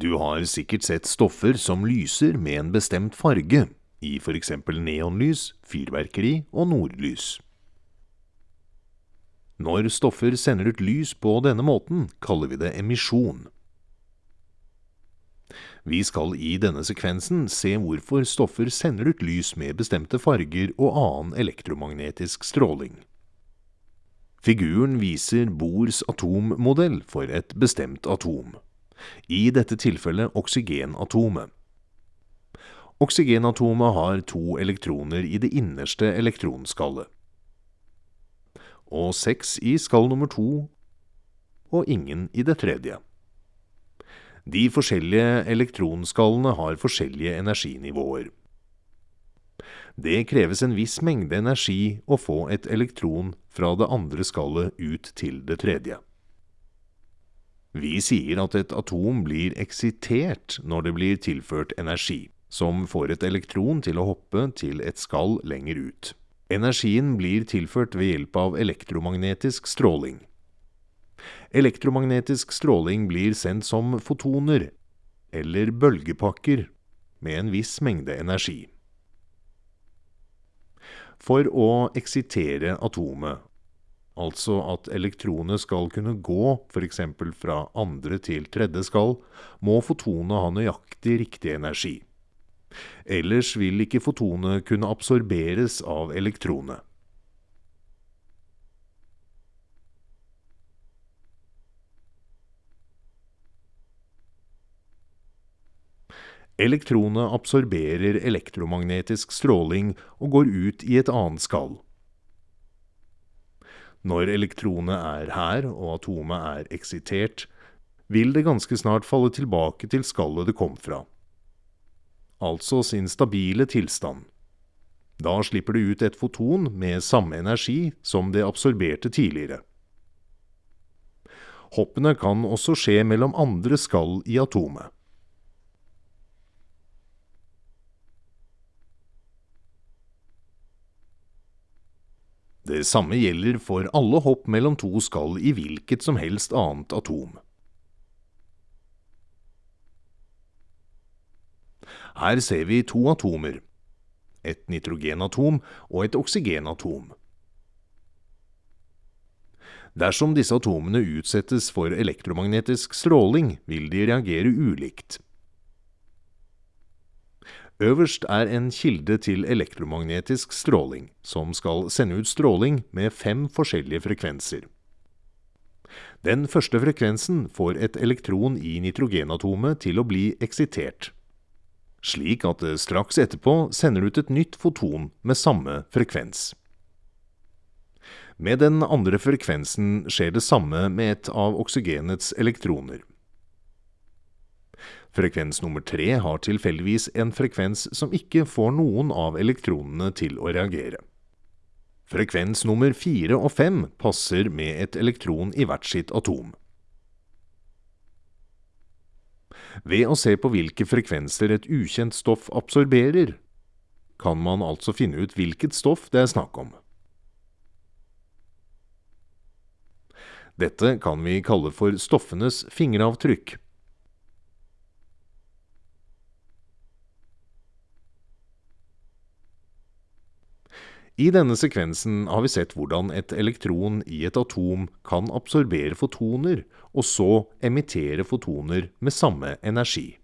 Du har sikkert sett stoffer som lyser med en bestemt farge, i eksempel neonlys, fyrverkeri og nordlys. Når stoffer sender ut lys på denne måten, kaller vi det emisjon. Vi skal i denne sekvensen se hvorfor stoffer sender ut lys med bestemte farger og annen elektromagnetisk stråling. Figuren viser Bohrs atommodell for et bestemt atom i dette tilfellet oksygenatomet. Oksygenatomet har to elektroner i det innerste elektronskallet, og seks i skall nummer to, og ingen i det tredje. De forskjellige elektronskallene har forskjellige energinivåer. Det kreves en viss mengde energi å få et elektron fra det andre skallet ut til det tredje. Vi sier at et atom blir eksitert når det blir tilført energi, som får et elektron til å hoppe til et skall lenger ut. Energien blir tilført ved hjelp av elektromagnetisk stråling. Elektromagnetisk stråling blir sendt som fotoner, eller bølgepakker, med en viss mengde energi. For å eksitere atomet altså at elektronet skal kunne gå f.eks. fra andre til tredje skall, må fotonet ha nøyaktig riktig energi. Ellers vil ikke fotonet kunne absorberes av elektronet. Elektronet absorberer elektromagnetisk stråling og går ut i et annet skall. Når elektronet er her og atomet er eksitert, vil det ganske snart falle tilbake til skallet det kom fra, altså sin stabile tilstand. Da slipper det ut et foton med samme energi som det absorberte tidligere. Hoppene kan også skje mellom andre skall i atomet. Det samme gjelder for alle hopp mellom to skall i hvilket som helst annet atom. Her ser vi to atomer, et nitrogenatom og et oksygenatom. Dersom disse atomene utsettes for elektromagnetisk stråling, vil de reagere ulikt. Øverst er en kilde til elektromagnetisk stråling, som skal sende ut stråling med fem forskjellige frekvenser. Den første frekvensen får et elektron i nitrogenatomet til å bli eksitert, slik at det straks etterpå sender ut et nytt foton med samme frekvens. Med den andre frekvensen skjer det samme med et av oksygenets elektroner. Frekvens nummer tre har tilfeldigvis en frekvens som ikke får noen av elektronene til å reagere. Frekvens nummer fire og fem passer med et elektron i hvert sitt atom. Ved å se på hvilke frekvenser et ukjent stoff absorberer, kan man altså finne ut hvilket stoff det er snakk om. Dette kan vi kalle for stoffenes fingeravtrykk. I denne sekvensen har vi sett hvordan et elektron i et atom kan absorbere fotoner, og så emittere fotoner med samme energi.